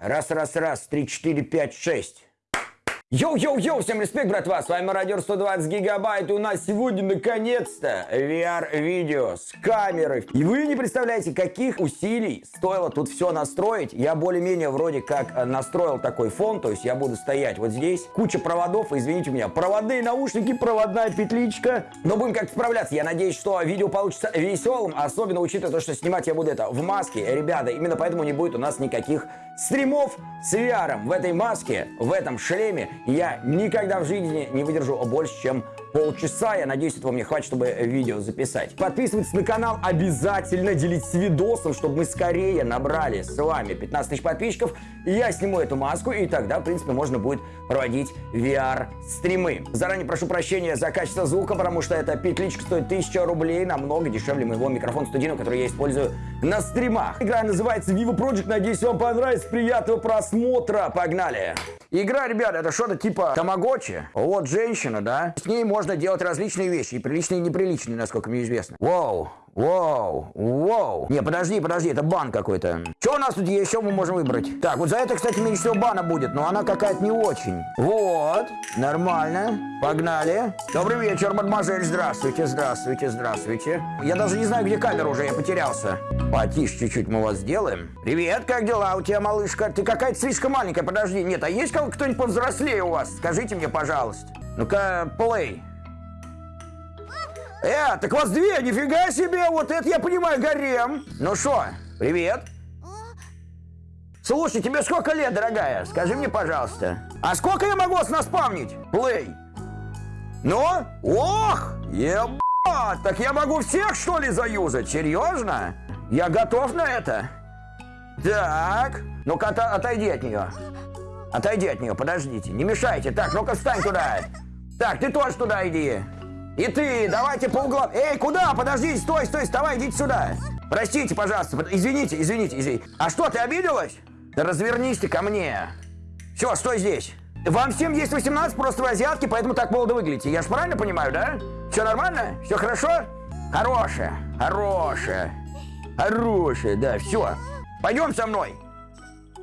Раз, раз, раз, три, четыре, пять, шесть. Йоу-йоу-йоу, всем респект, братва, с вами Мародер 120 гигабайт, и у нас сегодня, наконец-то, VR-видео с камерой. И вы не представляете, каких усилий стоило тут все настроить. Я более-менее вроде как э, настроил такой фон, то есть я буду стоять вот здесь, куча проводов, извините меня, проводные наушники, проводная петличка. Но будем как-то справляться, я надеюсь, что видео получится веселым, особенно учитывая то, что снимать я буду это в маске. Ребята, именно поэтому не будет у нас никаких стримов с VR в этой маске, в этом шлеме я никогда в жизни не выдержу больше, чем полчаса. Я надеюсь, этого мне хватит, чтобы видео записать. Подписывайтесь на канал обязательно, делитесь видосом, чтобы мы скорее набрали с вами 15 тысяч подписчиков. Я сниму эту маску, и тогда, в принципе, можно будет проводить VR-стримы. Заранее прошу прощения за качество звука, потому что эта петличка стоит 1000 рублей, намного дешевле моего микрофона студийного, который я использую на стримах. Игра называется Vivo Project, надеюсь, вам понравится. Приятного просмотра, погнали! Игра, ребят, это что-то типа тамагочи. Вот женщина, да? С ней можно делать различные вещи, и приличные, и неприличные, насколько мне известно. Вау, Воу, воу. Не, подожди, подожди, это бан какой-то. Что у нас тут что мы можем выбрать? Так, вот за это, кстати, меньше всего бана будет, но она какая-то не очень. Вот, нормально. Погнали. Добрый вечер, мадемуазель. Здравствуйте, здравствуйте, здравствуйте. Я даже не знаю, где камера уже, я потерялся. Потише чуть-чуть мы вас сделаем. Привет, как дела у тебя, малышка? Ты какая-то слишком маленькая, подожди. Нет, а есть кто-нибудь повзрослее у вас? Скажите мне, пожалуйста. Ну-ка, плей. Э, так вас две, нифига себе, вот это я понимаю, гарем. Ну что, привет. Слушай, тебе сколько лет, дорогая? Скажи мне, пожалуйста. А сколько я могу вас наспавнить? Плей. Ну? Ох, ебать, так я могу всех, что ли, заюзать? Серьезно? Я готов на это. Так, ну-ка от отойди от нее. Отойди от нее, подождите, не мешайте. Так, ну-ка встань туда. Так, ты тоже туда иди. И ты, давайте по углам. Эй, куда? Подождите, стой, стой, вставай, идите сюда. Простите, пожалуйста, извините, извините, извините. А что, ты обиделась? Да развернись ты ко мне. Все, стой здесь. Вам всем есть 18, просто вы азиатки, поэтому так молодо выглядите. Я же правильно понимаю, да? Все нормально? Все хорошо? Хорошее, хорошее, хорошее, да, все. Пойдем со мной.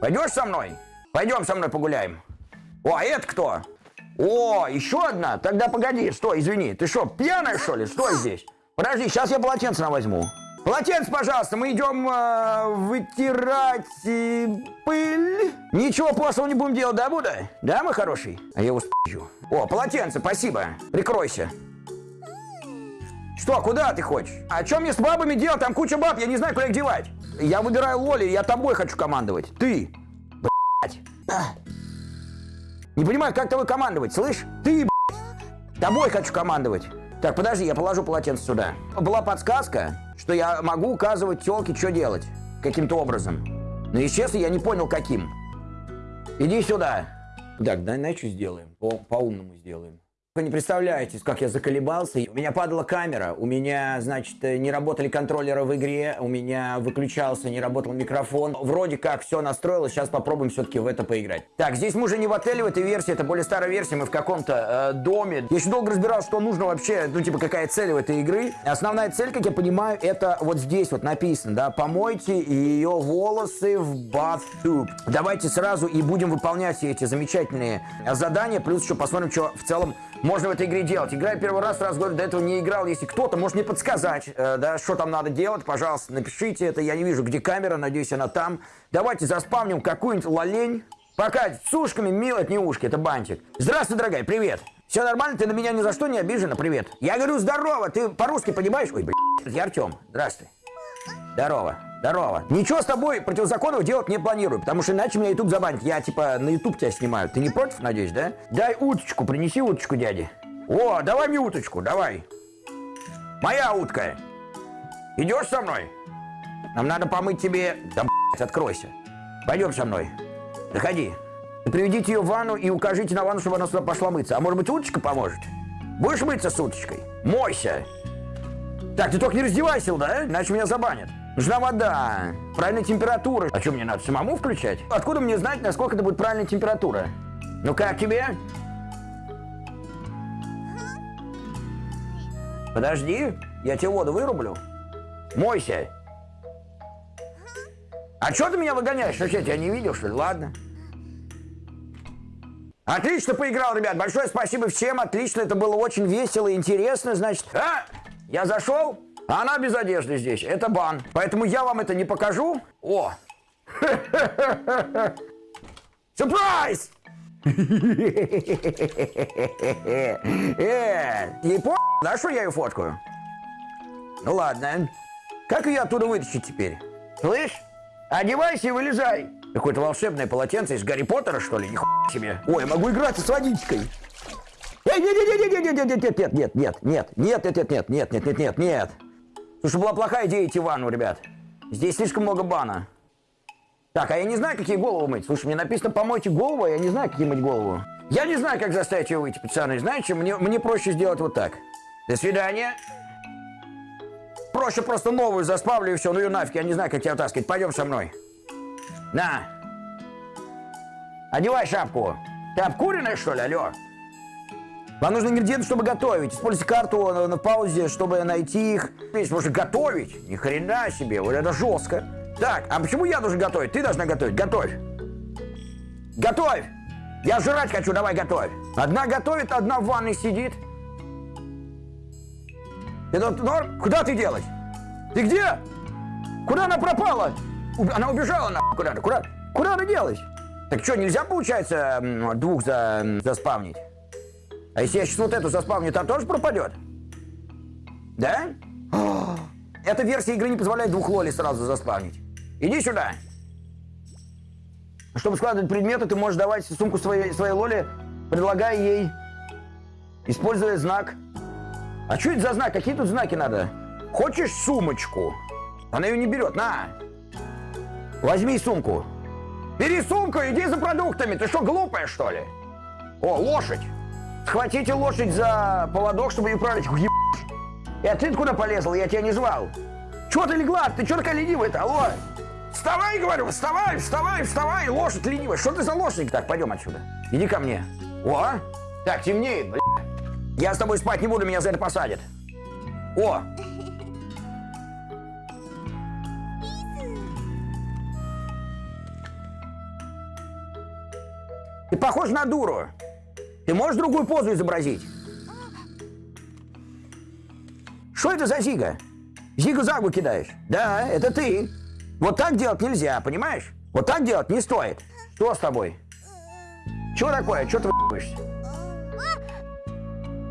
Пойдешь со мной? Пойдем со мной погуляем. О, а это кто? О, еще одна? Тогда погоди, стой, извини. Ты что, пьяная, что ли? Стой здесь. Подожди, сейчас я полотенце на возьму. Полотенце, пожалуйста, мы идем э, вытирать э, пыль. Ничего плохого не будем делать, да, Буда? Да, мой хороший? А я его спи***ю. О, полотенце, спасибо. Прикройся. Что, куда ты хочешь? А что мне с бабами делать? Там куча баб, я не знаю, куда их девать. Я выбираю Лоли, я тобой хочу командовать. Ты. Блять. Не понимаю, как тобой командовать, слышь? Ты, тобой хочу командовать. Так, подожди, я положу полотенце сюда. Была подсказка, что я могу указывать телке, что делать. Каким-то образом. Но, честно, я не понял, каким. Иди сюда. Так, давай что сделаем? По-умному по сделаем. Вы не представляете, как я заколебался. У меня падала камера, у меня, значит, не работали контроллеры в игре, у меня выключался, не работал микрофон. Вроде как все настроилось, сейчас попробуем все-таки в это поиграть. Так, здесь мы уже не в отеле в этой версии, это более старая версия, мы в каком-то э, доме. Я еще долго разбирался, что нужно вообще, ну, типа, какая цель в этой игры. Основная цель, как я понимаю, это вот здесь вот написано, да, помойте ее волосы в bathtub. Давайте сразу и будем выполнять все эти замечательные задания, плюс еще посмотрим, что в целом можно в этой игре делать. Играю первый раз, сразу говорю, до этого не играл. Если кто-то может мне подсказать, э, да, что там надо делать, пожалуйста, напишите это. Я не вижу, где камера, надеюсь, она там. Давайте заспавним какую-нибудь лолень. Пока с ушками мило, это не ушки, это бантик. Здравствуй, дорогая, привет. Все нормально, ты на меня ни за что не обижена, привет. Я говорю, здорово, ты по-русски понимаешь? Ой, блядь, я Артем, здравствуй. Здорово. Здорово. Ничего с тобой противозаконного делать не планирую, потому что иначе меня YouTube забанит. Я типа на YouTube тебя снимаю. Ты не против, надеюсь, да? Дай уточку, принеси уточку дяде. О, давай мне уточку, давай. Моя утка. Идешь со мной? Нам надо помыть тебе... Да, блядь, откройся. Пойдем со мной. Заходи. Приведите ее в ванну и укажите на ванну, чтобы она сюда пошла мыться. А может быть, уточка поможет? Будешь мыться с уточкой? Мойся. Так, ты только не раздевайся, да? Иначе меня забанят. Нужна вода, правильная температура. А что, мне надо самому включать? Откуда мне знать, насколько это будет правильная температура? Ну как тебе? Подожди, я тебе воду вырублю. Мойся. А что ты меня выгоняешь? Вообще, тебя не видел, что ли? Ладно. Отлично поиграл, ребят. Большое спасибо всем. Отлично. Это было очень весело и интересно. Значит, а, я зашел, а она без одежды здесь. Это бан. Поэтому я вам это не покажу. О! Сюрприз! Э, не по... Да что я ее фоткаю? Ну ладно. Как ее оттуда вытащить теперь? Слышь? Одевайся и вылезай. Какое-то волшебное полотенце из Гарри Поттера, что ли? Нихуя себе. Ой, я могу играться с водичкой. Эй, нет, нет, нет, нет, нет, нет, нет, нет, нет, нет, нет, нет, нет, нет, нет, нет, нет, нет, нет. Слушай, была плохая идея идти в ванну, ребят. Здесь слишком много бана. Так, а я не знаю, какие голову мыть. Слушай, мне написано помойте голову, а я не знаю, какие мыть голову. Я не знаю, как заставить ее выйти, пацаны. Знаете, мне, мне проще сделать вот так. До свидания. Проще просто новую заспавлю и все. Ну ее нафиг, я не знаю, как тебя таскать. Пойдем со мной. На. Одевай шапку. Ты обкуренная, что ли, алло? Вам нужны ингредиенты, чтобы готовить. Используйте карту на, на паузе, чтобы найти их. Здесь можно готовить. Ни хрена себе, вот это жестко. Так, а почему я должен готовить? Ты должна готовить. Готовь. Готовь. Я жрать хочу, давай готовь. Одна готовит, одна в ванной сидит. Это норм? Куда ты делась? Ты где? Куда она пропала? Она убежала на куда-то. Куда, куда она делась? Так что, нельзя, получается, двух за, заспавнить? А если я сейчас вот эту заспавню, то тоже пропадет? Да? Эта версия игры не позволяет двух лоли сразу заспавнить. Иди сюда. Чтобы складывать предметы, ты можешь давать сумку своей, своей лоли, предлагая ей, используя знак. А что это за знак? Какие тут знаки надо? Хочешь сумочку? Она ее не берет. На. Возьми сумку. Бери сумку, иди за продуктами. Ты что, глупая, что ли? О, лошадь. Схватите лошадь за поводок, чтобы ее управлять. И а ты куда полезла? Я тебя не звал. Чего ты легла? Ты что такая ленивая-то? Алло. Вставай, говорю, вставай, вставай, вставай, лошадь ленивая. Что ты за лошадь? Так, пойдем отсюда. Иди ко мне. О, так, темнеет, бля. Я с тобой спать не буду, меня за это посадят. О, Ты похож на дуру. Ты можешь другую позу изобразить? Что это за зига? Зигу-загу кидаешь? Да, это ты. Вот так делать нельзя, понимаешь? Вот так делать не стоит. Что с тобой? Чего такое? Чего ты выебаешься?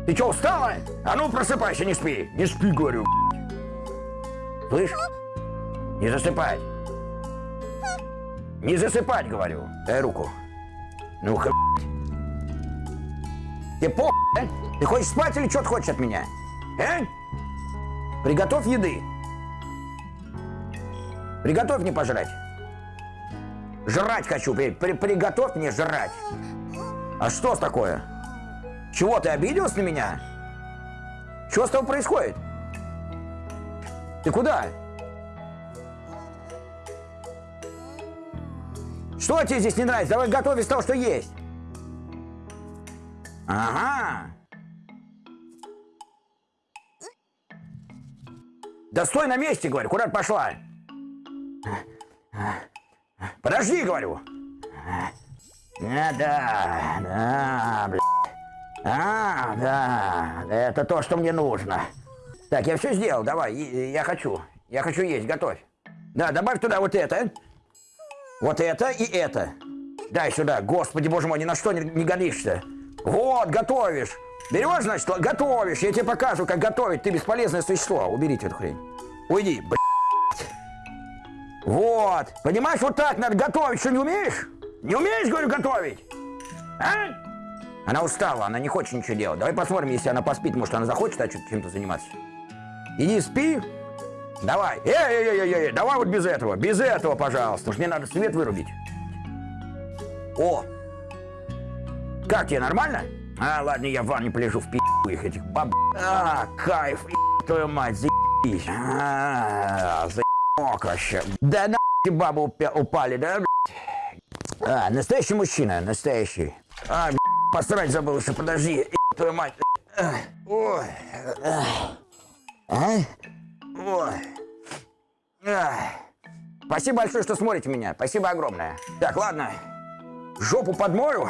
Ты что, устала? А ну просыпайся, не спи. Не спи, говорю. Слышь? Не засыпать. Не засыпать, говорю. Дай руку. Ну-ка, Ты по... А? Ты хочешь спать или что ты хочешь от меня? А? Приготовь еды. Приготовь мне пожрать. Жрать хочу. При, при, приготовь мне жрать. А что такое? Чего, ты обиделась на меня? Что с тобой происходит? Ты куда? Что тебе здесь не нравится? Давай готовь из того, что есть. Ага. Да стой на месте, говорю, куда пошла? Подожди, говорю. А, да, да, блядь. А, да, это то, что мне нужно. Так, я все сделал, давай, я хочу. Я хочу есть, готовь. Да, добавь туда вот это. Вот это и это. Дай сюда. Господи, боже мой, ни на что не, не годишься. Вот, готовишь. Берешь, значит, готовишь. Я тебе покажу, как готовить. Ты бесполезное существо. Уберите эту хрень. Уйди, блядь. Вот. Понимаешь, вот так надо готовить. Что, не умеешь? Не умеешь, говорю, готовить? А? Она устала, она не хочет ничего делать. Давай посмотрим, если она поспит, может, она захочет а чем-то заниматься. Иди спи, Давай. Эй, эй, эй, эй, давай вот без этого. Без этого, пожалуйста. Мне надо свет вырубить. О! Как тебе, нормально? А, ладно, я в ванне полежу в пи***у их этих баб... А, кайф, твою мать, заебись. А, заебок вообще. Да на бабы упали, да, блядь? А, настоящий мужчина, настоящий. А, блядь, посрать забыл еще, подожди, твою мать. Ой. А? Ой. Ах. Спасибо. спасибо большое, что смотрите меня. Спасибо огромное. Так, ладно. Жопу подмою.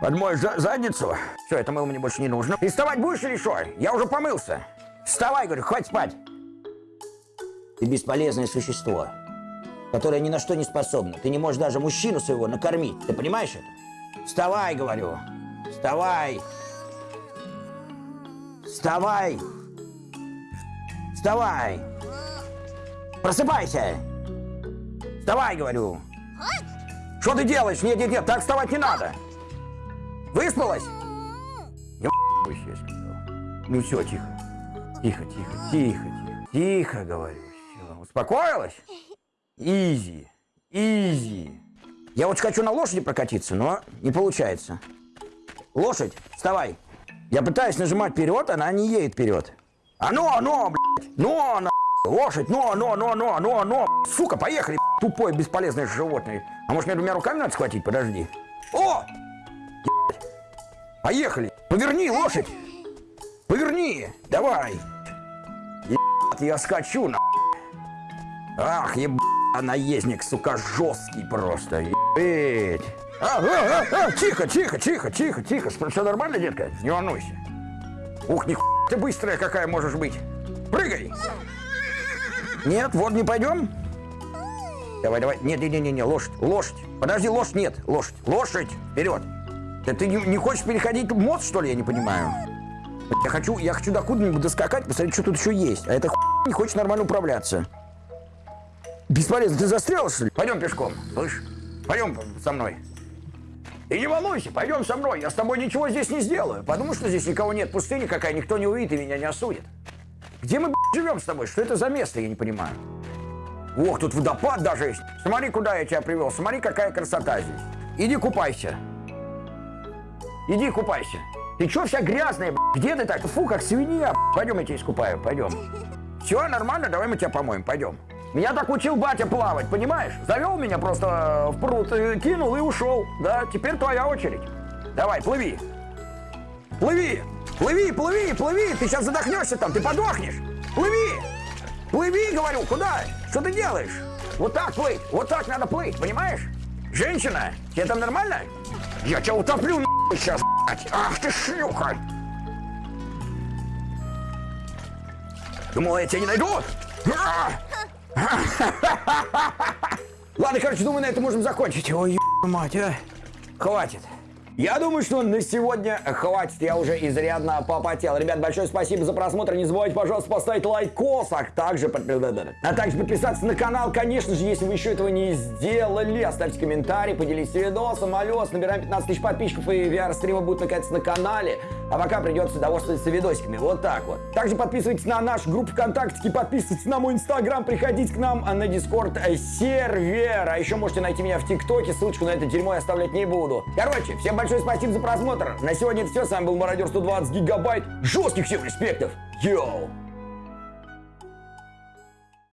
Подмою за задницу. Все, это мыло мне больше не нужно. Ты вставать будешь или что? Я уже помылся. Вставай, говорю, хватит спать. Ты бесполезное существо, которое ни на что не способно. Ты не можешь даже мужчину своего накормить. Ты понимаешь это? Вставай, говорю. Вставай. Вставай. Вставай. Просыпайся. Вставай, говорю. Что ты делаешь? Нет, нет, нет, так вставать не надо. Выспалась? Я. Ну все, тихо. Тихо, тихо, тихо, тихо. Тихо, говорю. Все. Успокоилась? Изи. Изи. Я вот хочу на лошади прокатиться, но не получается. Лошадь, вставай. Я пытаюсь нажимать вперед, она не едет вперед. А ну, а ну, блядь. Ну, на Лошадь, но, но, но, но, но, но. Сука, поехали, тупое бесполезное животное. А может мне двумя руками надо схватить? Подожди. О! Поехали. Поверни, лошадь. Поверни. Давай. Ебать, я скачу, на. Ах, ебать, наездник, сука, жесткий просто. Ебать. А, а, а, а, тихо, тихо, тихо, тихо, тихо. Все нормально, детка? Не волнуйся. Ух, ни ты быстрая какая можешь быть. Прыгай. Нет, вот не пойдем? Давай, давай. Нет, нет, нет, нет, лошадь, лошадь. Подожди, лошадь, нет, лошадь, лошадь, вперед. Ты, не, не хочешь переходить мост, что ли, я не понимаю? Я хочу, я хочу до куда-нибудь доскакать, посмотреть, что тут еще есть. А эта не хочет нормально управляться. Бесполезно, ты застрял, что ли? Пойдем пешком, слышь? Пойдем со мной. И не волнуйся, пойдем со мной, я с тобой ничего здесь не сделаю. Потому что здесь никого нет, пустыни какая, никто не увидит и меня не осудит. Где мы живем с тобой? Что это за место, я не понимаю. Ох, тут водопад даже есть. Смотри, куда я тебя привел. Смотри, какая красота здесь. Иди купайся. Иди купайся. Ты чё вся грязная, Где ты так? Фу, как свинья, Пойдем, я тебя искупаю, пойдем. Все, нормально, давай мы тебя помоем, пойдем. Меня так учил батя плавать, понимаешь? Завел меня просто в пруд, э, кинул и ушел. Да, теперь твоя очередь. Давай, плыви. Плыви. Плыви, плыви, плыви, ты сейчас задохнешься там, ты подохнешь. Плыви! Плыви, говорю, куда? Что ты делаешь? Вот так плыть, вот так надо плыть, понимаешь? Женщина, тебе там нормально? Я тебя утоплю сейчас. Ах ты шлюха! Думала, я тебя не найду? Ладно, короче, думаю, на этом можем закончить. Ой, мать, а. Хватит. Я думаю, что на сегодня хватит, я уже изрядно попотел. Ребят, большое спасибо за просмотр. Не забывайте, пожалуйста, поставить лайкос, а также, а также подписаться на канал, конечно же, если вы еще этого не сделали. Оставьте комментарий, поделитесь видосом. Алло, набираем 15 тысяч подписчиков, и VR-стримы будут наконец на канале. А пока придется довольствоваться видосиками. Вот так вот. Также подписывайтесь на нашу группу ВКонтакте, подписывайтесь на мой инстаграм, приходите к нам на дискорд сервер. А еще можете найти меня в ТикТоке, ссылочку на это дерьмо я оставлять не буду. Короче, всем большое большое спасибо за просмотр. На сегодня это все. С вами был Мародер 120 гигабайт. Жестких всем респектов. Йоу!